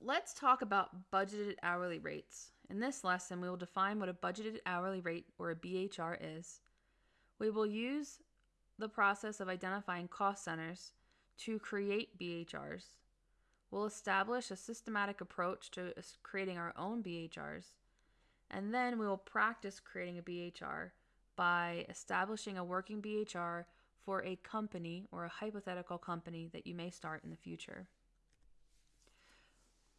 let's talk about budgeted hourly rates. In this lesson, we will define what a budgeted hourly rate or a BHR is. We will use the process of identifying cost centers to create BHRs. We'll establish a systematic approach to creating our own BHRs. And then we will practice creating a BHR by establishing a working BHR for a company or a hypothetical company that you may start in the future.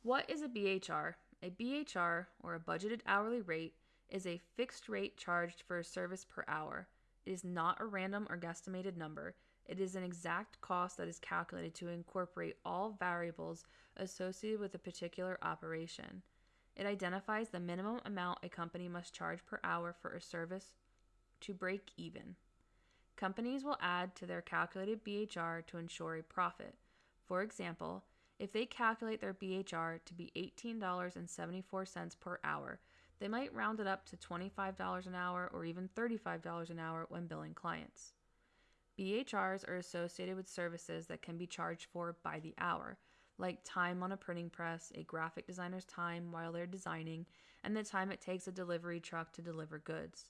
What is a BHR? A BHR, or a budgeted hourly rate, is a fixed rate charged for a service per hour. It is not a random or guesstimated number. It is an exact cost that is calculated to incorporate all variables associated with a particular operation. It identifies the minimum amount a company must charge per hour for a service to break even. Companies will add to their calculated BHR to ensure a profit. For example, if they calculate their BHR to be $18.74 per hour, they might round it up to $25 an hour or even $35 an hour when billing clients. BHRs are associated with services that can be charged for by the hour, like time on a printing press, a graphic designer's time while they're designing, and the time it takes a delivery truck to deliver goods.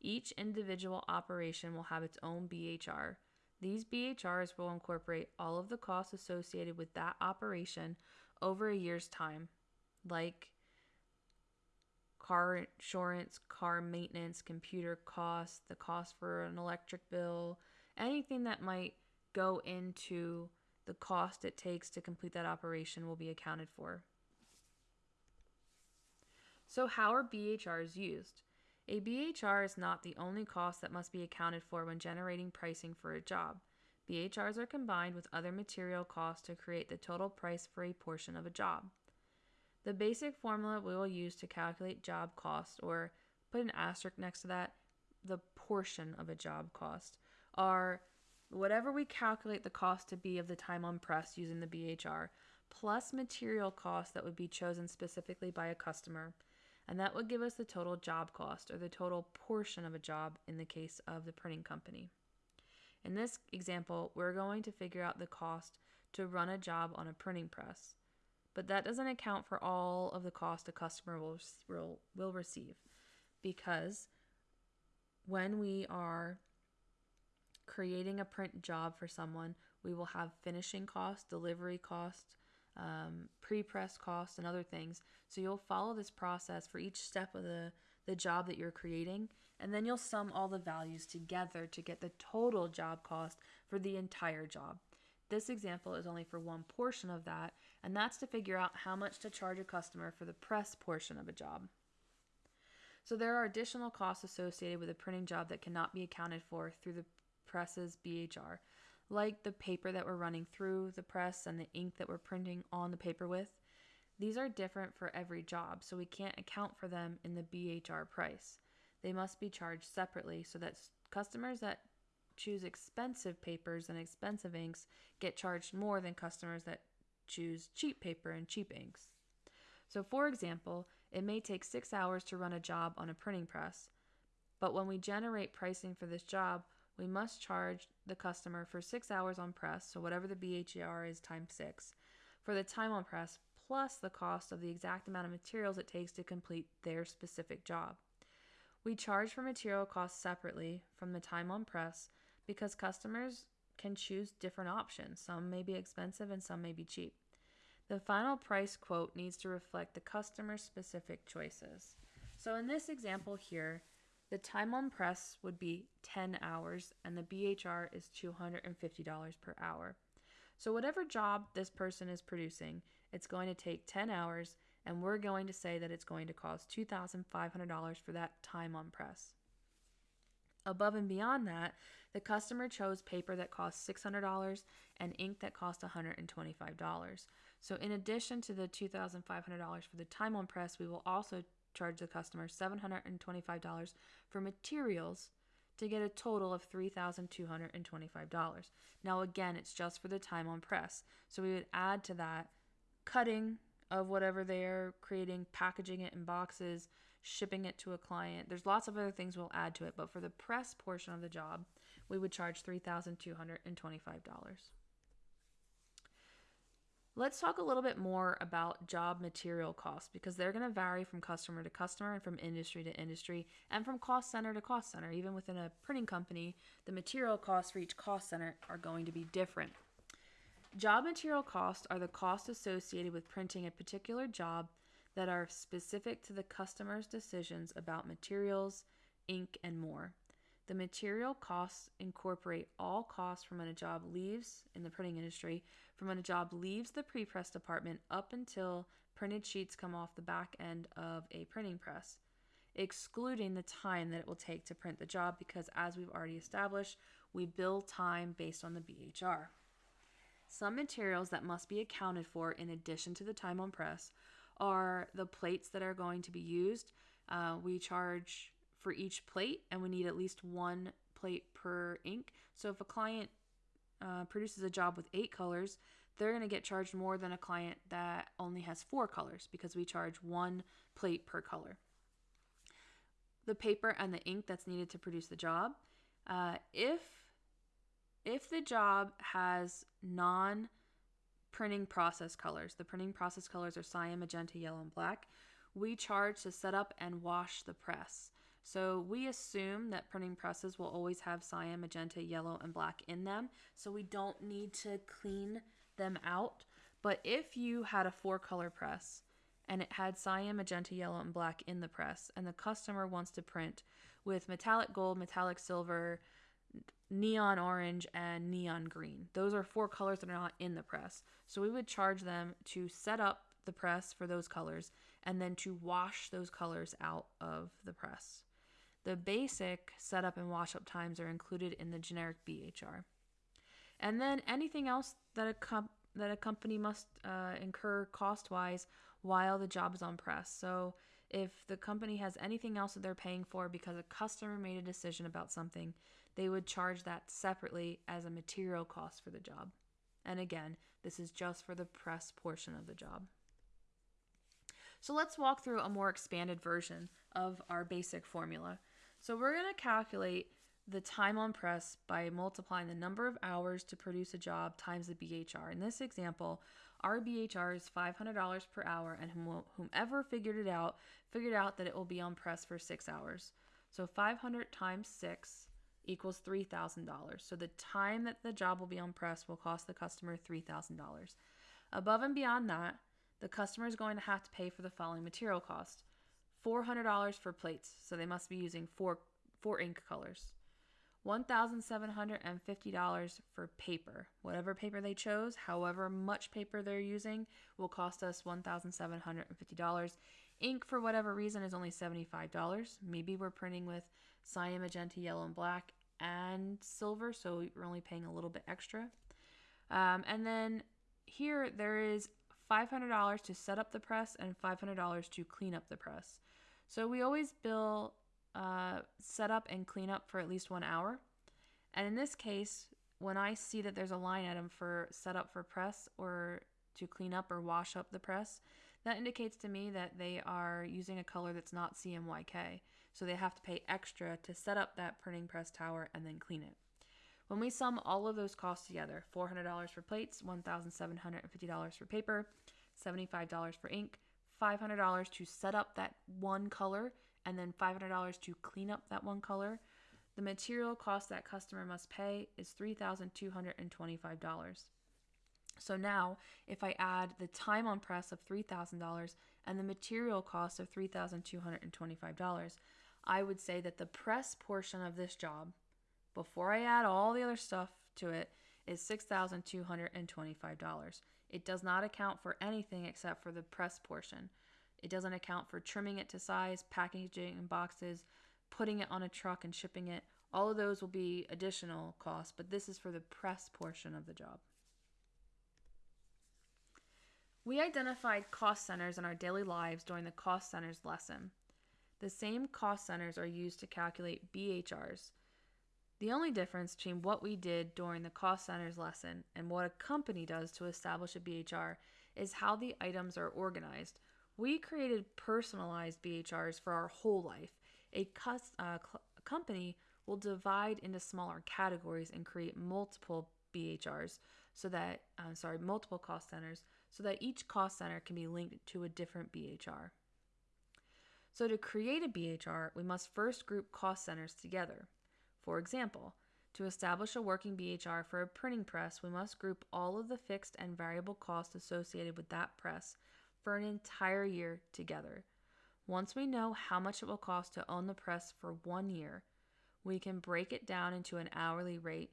Each individual operation will have its own BHR, these BHRs will incorporate all of the costs associated with that operation over a year's time, like car insurance, car maintenance, computer costs, the cost for an electric bill, anything that might go into the cost it takes to complete that operation will be accounted for. So, how are BHRs used? A BHR is not the only cost that must be accounted for when generating pricing for a job. BHRs are combined with other material costs to create the total price for a portion of a job. The basic formula we will use to calculate job cost, or put an asterisk next to that, the portion of a job cost, are whatever we calculate the cost to be of the time on press using the BHR, plus material costs that would be chosen specifically by a customer and that would give us the total job cost or the total portion of a job in the case of the printing company. In this example, we're going to figure out the cost to run a job on a printing press, but that doesn't account for all of the cost a customer will, will, will receive because when we are creating a print job for someone, we will have finishing costs, delivery costs, um, pre-press costs and other things. So you'll follow this process for each step of the, the job that you're creating, and then you'll sum all the values together to get the total job cost for the entire job. This example is only for one portion of that, and that's to figure out how much to charge a customer for the press portion of a job. So there are additional costs associated with a printing job that cannot be accounted for through the press's BHR like the paper that we're running through the press and the ink that we're printing on the paper with. These are different for every job, so we can't account for them in the BHR price. They must be charged separately so that customers that choose expensive papers and expensive inks get charged more than customers that choose cheap paper and cheap inks. So, for example, it may take six hours to run a job on a printing press, but when we generate pricing for this job, we must charge the customer for six hours on press, so whatever the BHR is times six, for the time on press, plus the cost of the exact amount of materials it takes to complete their specific job. We charge for material costs separately from the time on press because customers can choose different options. Some may be expensive and some may be cheap. The final price quote needs to reflect the customer's specific choices. So in this example here, the time on press would be 10 hours, and the BHR is $250 per hour. So, whatever job this person is producing, it's going to take 10 hours, and we're going to say that it's going to cost $2,500 for that time on press. Above and beyond that, the customer chose paper that cost $600 and ink that cost $125. So, in addition to the $2,500 for the time on press, we will also charge the customer $725 for materials to get a total of $3,225. Now, again, it's just for the time on press. So we would add to that cutting of whatever they're creating, packaging it in boxes, shipping it to a client. There's lots of other things we'll add to it, but for the press portion of the job, we would charge $3,225. Let's talk a little bit more about job material costs because they're going to vary from customer to customer and from industry to industry and from cost center to cost center. Even within a printing company, the material costs for each cost center are going to be different. Job material costs are the costs associated with printing a particular job that are specific to the customer's decisions about materials, ink, and more. The material costs incorporate all costs from when a job leaves in the printing industry, from when a job leaves the prepress department up until printed sheets come off the back end of a printing press, excluding the time that it will take to print the job because, as we've already established, we bill time based on the BHR. Some materials that must be accounted for in addition to the time on press are the plates that are going to be used. Uh, we charge for each plate, and we need at least one plate per ink. So if a client uh, produces a job with eight colors, they're going to get charged more than a client that only has four colors because we charge one plate per color. The paper and the ink that's needed to produce the job. Uh, if if the job has non printing process colors, the printing process colors are cyan, magenta, yellow, and black, we charge to set up and wash the press. So we assume that printing presses will always have cyan, magenta, yellow, and black in them. So we don't need to clean them out. But if you had a four color press and it had cyan, magenta, yellow, and black in the press, and the customer wants to print with metallic gold, metallic silver, neon orange, and neon green. Those are four colors that are not in the press. So we would charge them to set up the press for those colors and then to wash those colors out of the press. The basic setup and wash up times are included in the generic BHR. And then anything else that a, comp- that a company must uh, incur cost wise while the job is on press. So if the company has anything else that they're paying for because a customer made a decision about something, they would charge that separately as a material cost for the job. And again, this is just for the press portion of the job. So let's walk through a more expanded version of our basic formula. So we're going to calculate the time on press by multiplying the number of hours to produce a job times the BHR. In this example, our BHR is $500 per hour, and whomever figured it out figured out that it will be on press for six hours. So 500 times 6 equals $3,000. So the time that the job will be on press will cost the customer $3,000. Above and beyond that, the customer is going to have to pay for the following material cost. $400 for plates, so they must be using four, four ink colors. $1,750 for paper. Whatever paper they chose, however much paper they're using, will cost us $1,750. Ink, for whatever reason, is only $75. Maybe we're printing with cyan, magenta, yellow, and black, and silver, so we're only paying a little bit extra. Um, and then here there is $500 to set up the press and $500 to clean up the press. So we always bill uh, set up and clean up for at least one hour. And in this case, when I see that there's a line item for set up for press or to clean up or wash up the press, that indicates to me that they are using a color that's not CMYK. So they have to pay extra to set up that printing press tower and then clean it. When we sum all of those costs together $400 for plates, $1,750 for paper, $75 for ink, $500 to set up that one color, and then $500 to clean up that one color, the material cost that customer must pay is $3,225. So now, if I add the time on press of $3,000 and the material cost of $3,225, I would say that the press portion of this job, before I add all the other stuff to it, is $6,225. It does not account for anything except for the press portion. It doesn't account for trimming it to size, packaging in boxes, putting it on a truck and shipping it. All of those will be additional costs, but this is for the press portion of the job. We identified cost centers in our daily lives during the cost centers lesson. The same cost centers are used to calculate BHRs. The only difference between what we did during the cost centers lesson and what a company does to establish a BHR is how the items are organized. We created personalized BHRs for our whole life. A uh, company will divide into smaller categories and create multiple BHRs so that, uh, sorry, multiple cost centers so that each cost center can be linked to a different BHR. So, to create a BHR, we must first group cost centers together. For example, to establish a working BHR for a printing press, we must group all of the fixed and variable costs associated with that press for an entire year together. Once we know how much it will cost to own the press for one year, we can break it down into an hourly rate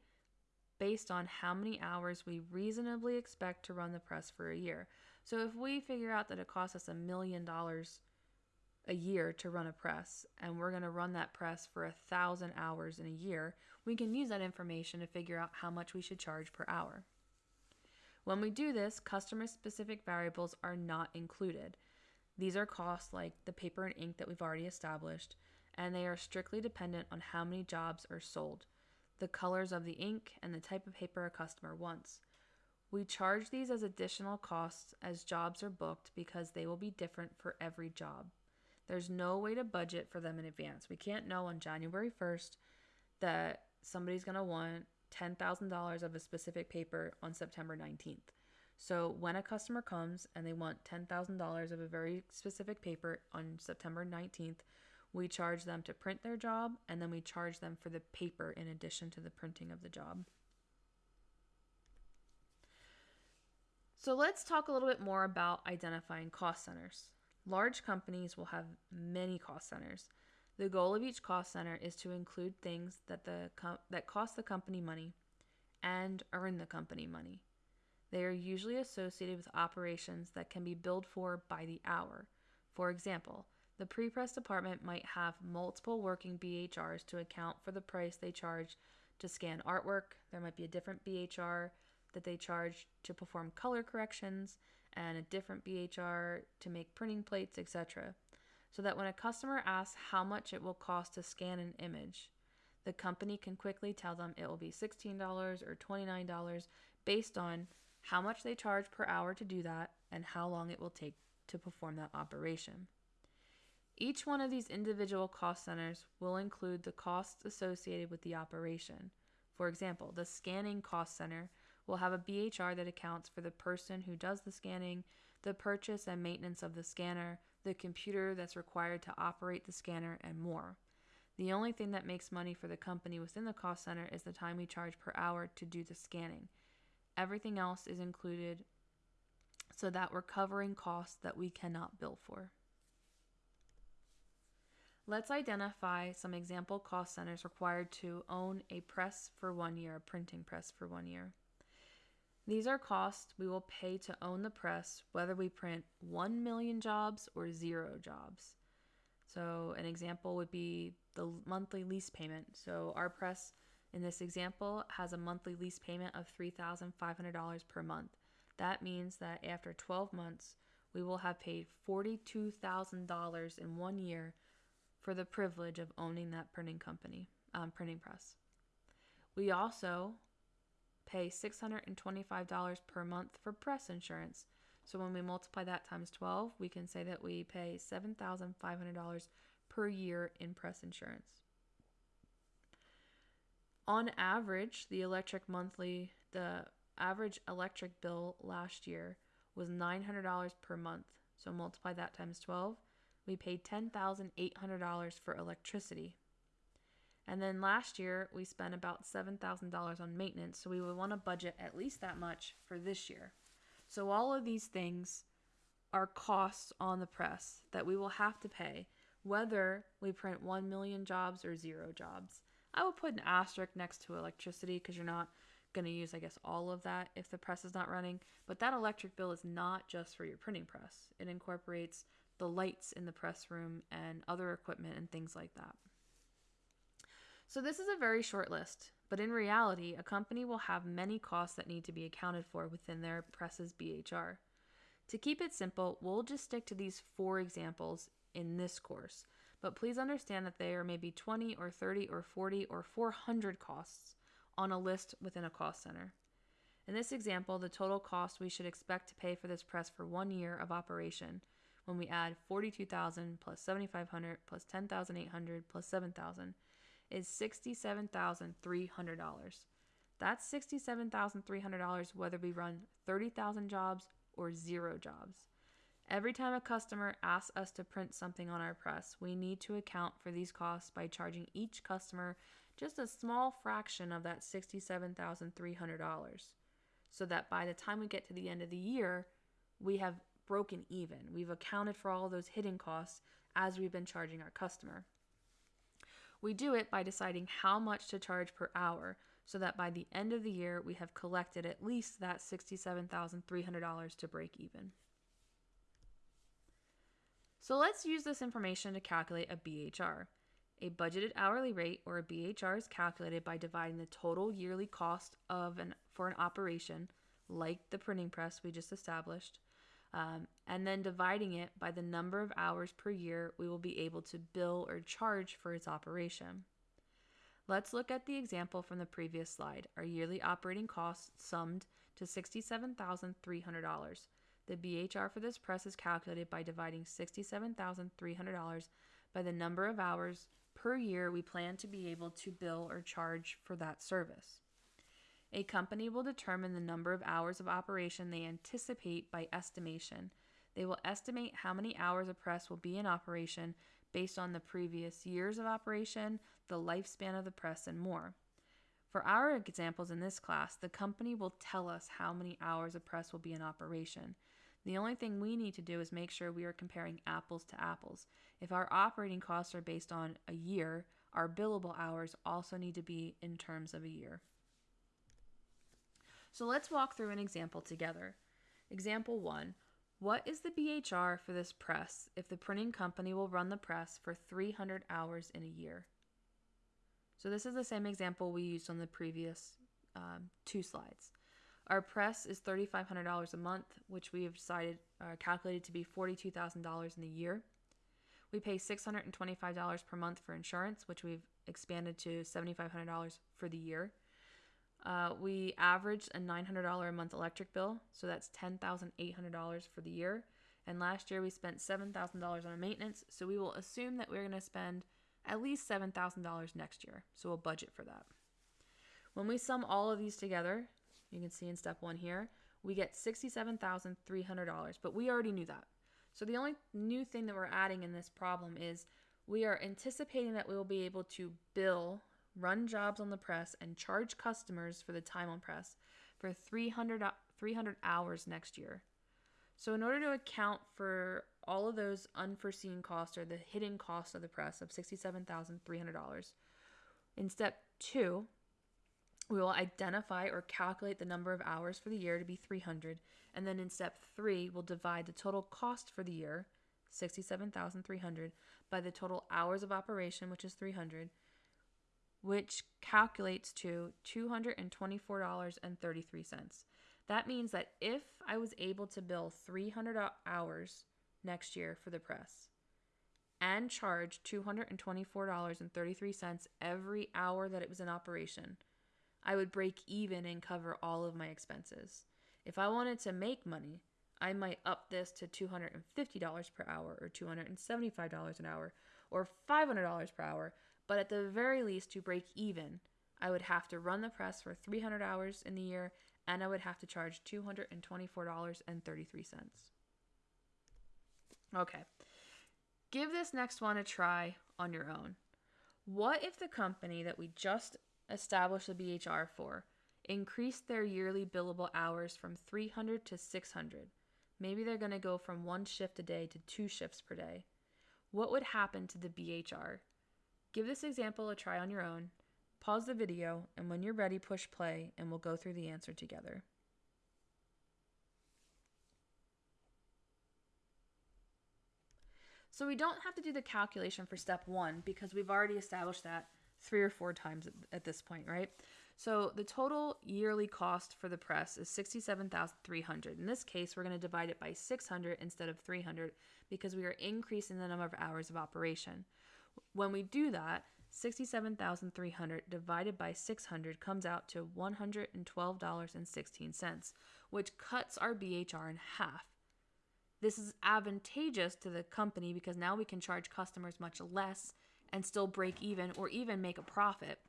based on how many hours we reasonably expect to run the press for a year. So if we figure out that it costs us a million dollars a year to run a press and we're going to run that press for a thousand hours in a year, we can use that information to figure out how much we should charge per hour. When we do this, customer specific variables are not included. These are costs like the paper and ink that we've already established, and they are strictly dependent on how many jobs are sold, the colors of the ink, and the type of paper a customer wants. We charge these as additional costs as jobs are booked because they will be different for every job. There's no way to budget for them in advance. We can't know on January 1st that somebody's going to want $10,000 of a specific paper on September 19th. So when a customer comes and they want $10,000 of a very specific paper on September 19th, we charge them to print their job and then we charge them for the paper in addition to the printing of the job. So let's talk a little bit more about identifying cost centers. Large companies will have many cost centers. The goal of each cost center is to include things that the that cost the company money and earn the company money. They are usually associated with operations that can be billed for by the hour. For example, the pre-press department might have multiple working BHRs to account for the price they charge to scan artwork. There might be a different BHR that they charge to perform color corrections and a different BHR to make printing plates, etc. So that when a customer asks how much it will cost to scan an image, the company can quickly tell them it will be $16 or $29 based on how much they charge per hour to do that, and how long it will take to perform that operation. Each one of these individual cost centers will include the costs associated with the operation. For example, the scanning cost center will have a BHR that accounts for the person who does the scanning, the purchase and maintenance of the scanner, the computer that's required to operate the scanner, and more. The only thing that makes money for the company within the cost center is the time we charge per hour to do the scanning. Everything else is included so that we're covering costs that we cannot bill for. Let's identify some example cost centers required to own a press for one year, a printing press for one year. These are costs we will pay to own the press, whether we print 1 million jobs or zero jobs. So, an example would be the monthly lease payment. So, our press in this example has a monthly lease payment of $3,500 per month. That means that after 12 months, we will have paid $42,000 in one year for the privilege of owning that printing company, um, printing press. We also pay $625 per month for press insurance. So when we multiply that times 12, we can say that we pay $7,500 per year in press insurance. On average, the electric monthly, the average electric bill last year was $900 per month. So multiply that times 12, we paid $10,800 for electricity. And then last year, we spent about $7,000 on maintenance, so we would want to budget at least that much for this year. So all of these things are costs on the press that we will have to pay, whether we print 1 million jobs or zero jobs. I will put an asterisk next to electricity because you're not going to use, I guess, all of that if the press is not running. But that electric bill is not just for your printing press, it incorporates the lights in the press room and other equipment and things like that. So, this is a very short list, but in reality, a company will have many costs that need to be accounted for within their press's BHR. To keep it simple, we'll just stick to these four examples in this course but please understand that there may be 20 or 30 or 40 or 400 costs on a list within a cost center. In this example, the total cost we should expect to pay for this press for one year of operation when we add 42,000 plus 7,500 plus 10,800 plus 7,000 is $67,300. That's $67,300 whether we run 30,000 jobs or zero jobs. Every time a customer asks us to print something on our press, we need to account for these costs by charging each customer just a small fraction of that $67,300 so that by the time we get to the end of the year, we have broken even. We've accounted for all those hidden costs as we've been charging our customer. We do it by deciding how much to charge per hour so that by the end of the year we have collected at least that $67,300 to break even. So let's use this information to calculate a BHR. A budgeted hourly rate or a BHR is calculated by dividing the total yearly cost of an for an operation like the printing press we just established um, and then dividing it by the number of hours per year we will be able to bill or charge for its operation. Let's look at the example from the previous slide. Our yearly operating costs summed to $67,300. The BHR for this press is calculated by dividing $67,300 by the number of hours per year we plan to be able to bill or charge for that service. A company will determine the number of hours of operation they anticipate by estimation. They will estimate how many hours a press will be in operation based on the previous years of operation, the lifespan of the press, and more. For our examples in this class, the company will tell us how many hours a press will be in operation. The only thing we need to do is make sure we are comparing apples to apples. If our operating costs are based on a year, our billable hours also need to be in terms of a year. So let's walk through an example together. Example 1. What is the BHR for this press if the printing company will run the press for 300 hours in a year? So this is the same example we used on the previous um, two slides. Our press is $3,500 a month, which we have decided uh, calculated to be $42,000 in a year. We pay $625 per month for insurance, which we've expanded to $7,500 for the year. Uh, we averaged a $900 a month electric bill, so that's $10,800 for the year. And last year we spent $7,000 on maintenance, so we will assume that we're going to spend at least $7,000 next year. So we'll budget for that. When we sum all of these together, you can see in step one here, we get $67,300, but we already knew that. So the only new thing that we're adding in this problem is we are anticipating that we will be able to bill run jobs on the press, and charge customers for the time on press for 300, 300 hours next year. So, in order to account for all of those unforeseen costs or the hidden costs of the press of $67,300, in step two, we will identify or calculate the number of hours for the year to be 300. And then in step three, we'll divide the total cost for the year, 67,300, by the total hours of operation, which is 300, which calculates to $224.33. That means that if I was able to bill 300 hours next year for the press and charge $224.33 every hour that it was in operation, I would break even and cover all of my expenses. If I wanted to make money, I might up this to $250 per hour or $275 an hour or $500 per hour but at the very least, to break even, I would have to run the press for 300 hours in the year and I would have to charge $224.33. Okay, give this next one a try on your own. What if the company that we just established the BHR for increased their yearly billable hours from 300 to 600? Maybe they're going to go from one shift a day to two shifts per day. What would happen to the BHR? Give this example a try on your own. Pause the video, and when you're ready, push play, and we'll go through the answer together. So we don't have to do the calculation for step one because we've already established that three or four times at, this point, right? So the total yearly cost for the press is 67,300. In this case, we're going to divide it by 600 instead of 300 because we are increasing the number of hours of operation. When we do that, 67,300 divided by 600 comes out to $112.16, which cuts our BHR in half. This is advantageous to the company because now we can charge customers much less and still break even or even make a profit.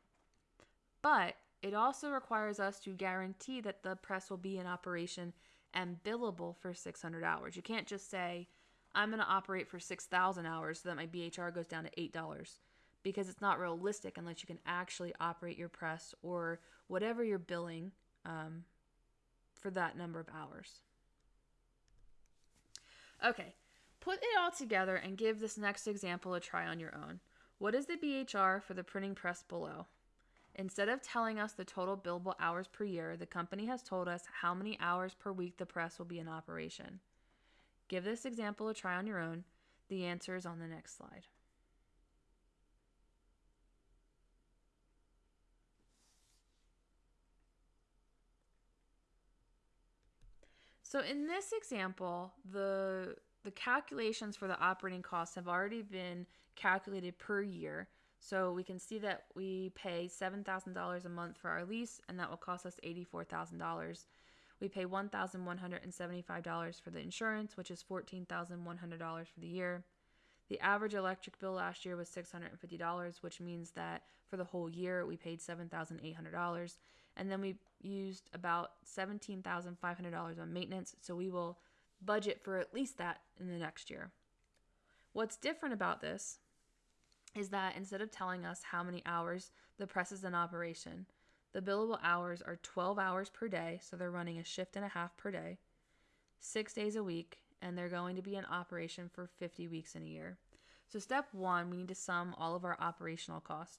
But it also requires us to guarantee that the press will be in operation and billable for 600 hours. You can't just say, I'm going to operate for 6,000 hours so that my BHR goes down to $8 because it's not realistic unless you can actually operate your press or whatever you're billing um, for that number of hours. Okay, put it all together and give this next example a try on your own. What is the BHR for the printing press below? Instead of telling us the total billable hours per year, the company has told us how many hours per week the press will be in operation. Give this example a try on your own. The answer is on the next slide. So in this example, the the calculations for the operating costs have already been calculated per year. So we can see that we pay $7,000 a month for our lease, and that will cost us $84,000. We pay $1,175 for the insurance, which is $14,100 for the year. The average electric bill last year was $650, which means that for the whole year we paid $7,800. And then we used about $17,500 on maintenance, so we will budget for at least that in the next year. What's different about this is that instead of telling us how many hours the press is in operation, the billable hours are 12 hours per day, so they're running a shift and a half per day, six days a week, and they're going to be in operation for 50 weeks in a year. So, step one, we need to sum all of our operational costs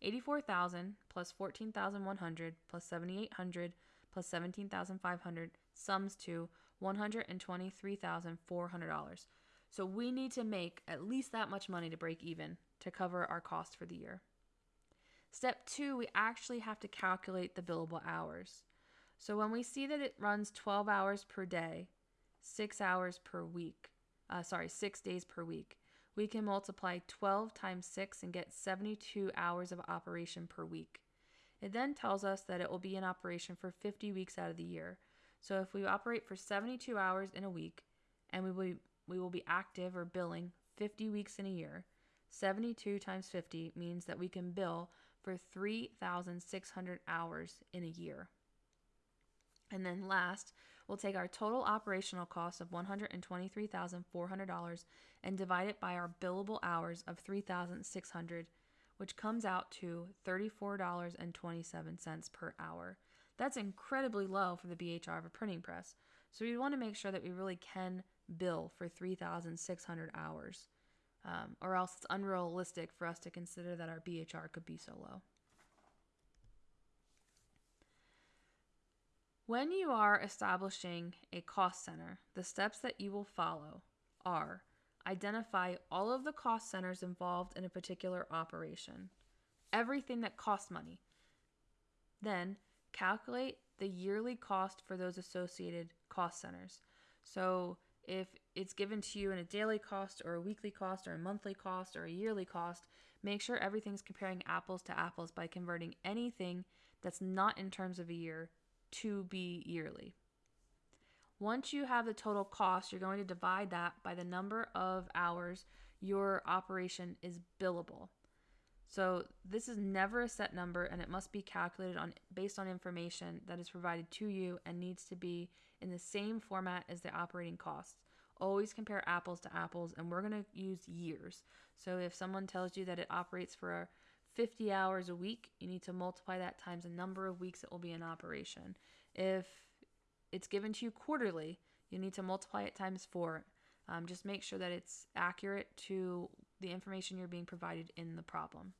84,000 plus 14,100 plus 7,800 plus 17,500 sums to $123,400. So, we need to make at least that much money to break even to cover our cost for the year. Step two, we actually have to calculate the billable hours. So when we see that it runs 12 hours per day, six hours per week, uh, sorry, six days per week, we can multiply 12 times 6 and get 72 hours of operation per week. It then tells us that it will be in operation for 50 weeks out of the year. So if we operate for 72 hours in a week and we will, we will be active or billing 50 weeks in a year, 72 times 50 means that we can bill for 3,600 hours in a year. And then last, we'll take our total operational cost of $123,400 and divide it by our billable hours of 3,600, which comes out to $34.27 per hour. That's incredibly low for the BHR of a printing press. So we want to make sure that we really can bill for 3,600 hours um, or else it's unrealistic for us to consider that our BHR could be so low. When you are establishing a cost center, the steps that you will follow are identify all of the cost centers involved in a particular operation, everything that costs money. Then calculate the yearly cost for those associated cost centers. So if it's given to you in a daily cost or a weekly cost or a monthly cost or a yearly cost, make sure everything's comparing apples to apples by converting anything that's not in terms of a year to be yearly. Once you have the total cost, you're going to divide that by the number of hours your operation is billable. So this is never a set number and it must be calculated on based on information that is provided to you and needs to be in the same format as the operating costs. Always compare apples to apples and we're going to use years. So if someone tells you that it operates for 50 hours a week, you need to multiply that times the number of weeks it will be in operation. If it's given to you quarterly, you need to multiply it times 4. Um, just make sure that it's accurate to the information you're being provided in the problem.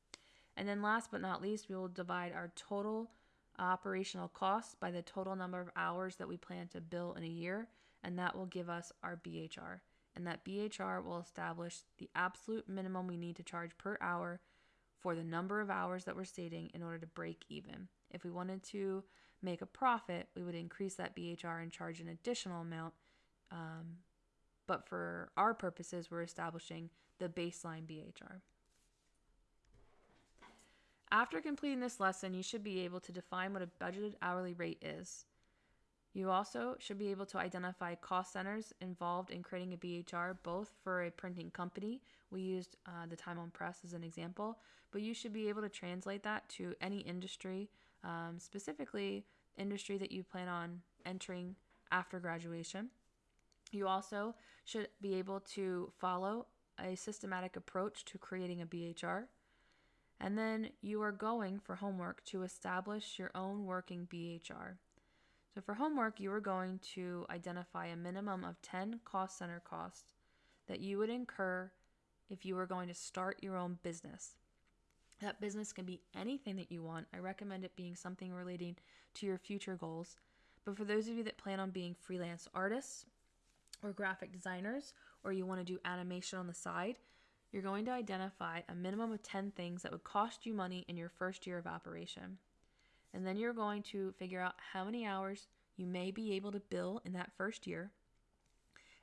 And then last but not least, we will divide our total operational costs by the total number of hours that we plan to bill in a year, and that will give us our BHR. And that BHR will establish the absolute minimum we need to charge per hour for the number of hours that we're stating in order to break even. If we wanted to make a profit, we would increase that BHR and charge an additional amount. Um, but for our purposes, we're establishing the baseline BHR. After completing this lesson, you should be able to define what a budgeted hourly rate is. You also should be able to identify cost centers involved in creating a BHR, both for a printing company. We used uh, the time on press as an example, but you should be able to translate that to any industry, um, specifically industry that you plan on entering after graduation. You also should be able to follow a systematic approach to creating a BHR. And then you are going for homework to establish your own working BHR. So for homework, you are going to identify a minimum of 10 cost center costs that you would incur if you were going to start your own business. That business can be anything that you want. I recommend it being something relating to your future goals. But for those of you that plan on being freelance artists or graphic designers, or you want to do animation on the side, you're going to identify a minimum of 10 things that would cost you money in your first year of operation. And then you're going to figure out how many hours you may be able to bill in that first year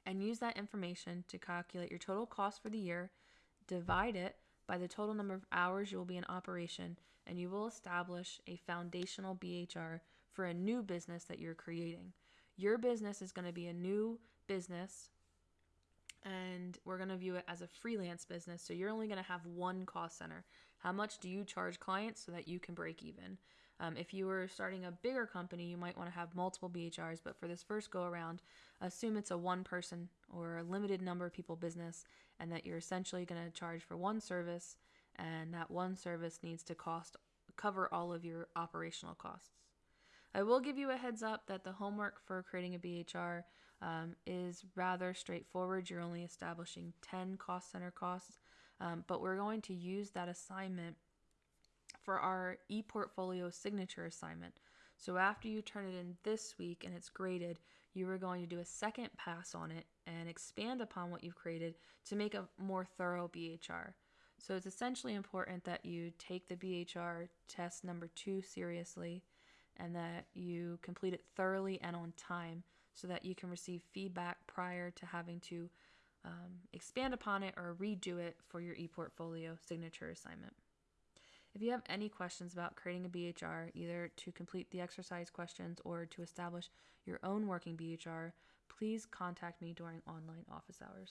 and use that information to calculate your total cost for the year, divide it by the total number of hours you will be in operation, and you will establish a foundational BHR for a new business that you're creating. Your business is going to be a new business and we're going to view it as a freelance business. So you're only going to have one cost center. How much do you charge clients so that you can break even? Um, if you were starting a bigger company, you might want to have multiple BHRs, but for this first go around, assume it's a one person or a limited number of people business and that you're essentially going to charge for one service and that one service needs to cost cover all of your operational costs. I will give you a heads up that the homework for creating a BHR um, is rather straightforward. You're only establishing 10 cost center costs, um, but we're going to use that assignment for our ePortfolio signature assignment. So after you turn it in this week and it's graded, you are going to do a second pass on it and expand upon what you've created to make a more thorough BHR. So it's essentially important that you take the BHR test number two seriously and that you complete it thoroughly and on time so that you can receive feedback prior to having to um, expand upon it or redo it for your ePortfolio signature assignment. If you have any questions about creating a BHR, either to complete the exercise questions or to establish your own working BHR, please contact me during online office hours.